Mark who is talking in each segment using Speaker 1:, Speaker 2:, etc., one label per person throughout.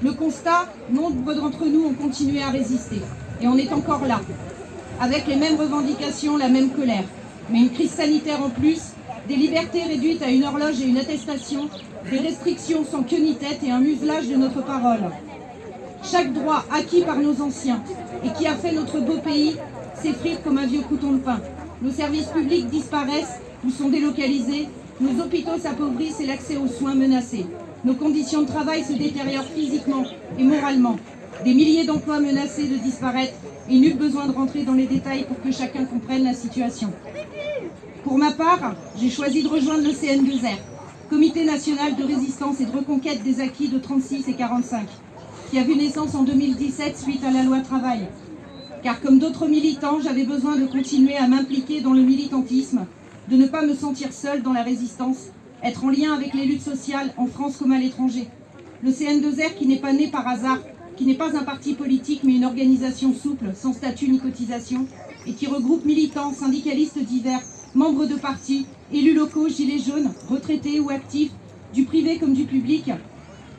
Speaker 1: Le constat, nombre d'entre nous ont continué à résister. Et on est encore là, avec les mêmes revendications, la même colère. Mais une crise sanitaire en plus, des libertés réduites à une horloge et une attestation, des restrictions sans queue ni tête et un muselage de notre parole. Chaque droit acquis par nos anciens et qui a fait notre beau pays s'effrite comme un vieux couton de pain. Nos services publics disparaissent ou sont délocalisés, nos hôpitaux s'appauvrissent et l'accès aux soins menacés. Nos conditions de travail se détériorent physiquement et moralement. Des milliers d'emplois menacés de disparaître et nul besoin de rentrer dans les détails pour que chacun comprenne la situation. Pour ma part, j'ai choisi de rejoindre le CN2R, Comité national de résistance et de reconquête des acquis de 36 et 45, qui a vu naissance en 2017 suite à la loi travail. Car comme d'autres militants, j'avais besoin de continuer à m'impliquer dans le militantisme, de ne pas me sentir seule dans la résistance être en lien avec les luttes sociales en France comme à l'étranger. Le CN2R qui n'est pas né par hasard, qui n'est pas un parti politique mais une organisation souple, sans statut ni cotisation, et qui regroupe militants, syndicalistes divers, membres de partis, élus locaux, gilets jaunes, retraités ou actifs, du privé comme du public,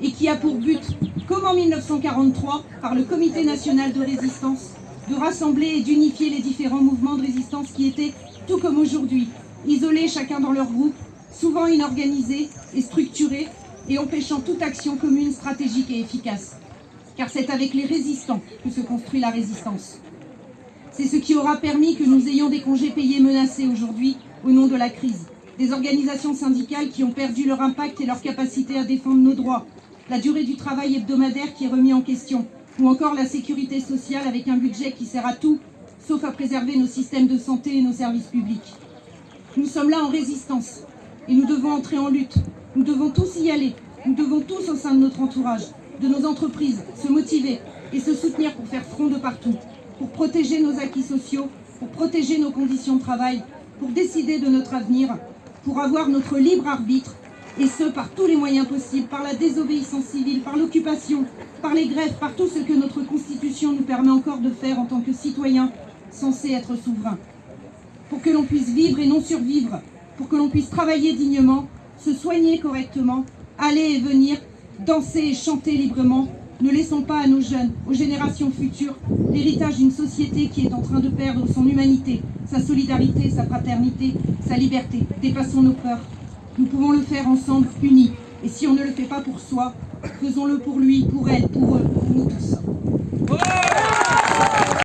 Speaker 1: et qui a pour but, comme en 1943, par le Comité national de résistance, de rassembler et d'unifier les différents mouvements de résistance qui étaient, tout comme aujourd'hui, isolés chacun dans leur groupe, souvent inorganisée et structurée et empêchant toute action commune stratégique et efficace. Car c'est avec les résistants que se construit la résistance. C'est ce qui aura permis que nous ayons des congés payés menacés aujourd'hui au nom de la crise. Des organisations syndicales qui ont perdu leur impact et leur capacité à défendre nos droits. La durée du travail hebdomadaire qui est remis en question. Ou encore la sécurité sociale avec un budget qui sert à tout, sauf à préserver nos systèmes de santé et nos services publics. Nous sommes là en résistance, et nous devons entrer en lutte. Nous devons tous y aller. Nous devons tous, au sein de notre entourage, de nos entreprises, se motiver et se soutenir pour faire front de partout, pour protéger nos acquis sociaux, pour protéger nos conditions de travail, pour décider de notre avenir, pour avoir notre libre arbitre, et ce, par tous les moyens possibles, par la désobéissance civile, par l'occupation, par les grèves, par tout ce que notre Constitution nous permet encore de faire en tant que citoyens censés être souverains. Pour que l'on puisse vivre et non survivre, pour que l'on puisse travailler dignement, se soigner correctement, aller et venir, danser et chanter librement. Ne laissons pas à nos jeunes, aux générations futures, l'héritage d'une société qui est en train de perdre son humanité, sa solidarité, sa fraternité, sa liberté. Dépassons nos peurs. Nous pouvons le faire ensemble, unis. Et si on ne le fait pas pour soi, faisons-le pour lui, pour elle, pour eux, pour nous tous.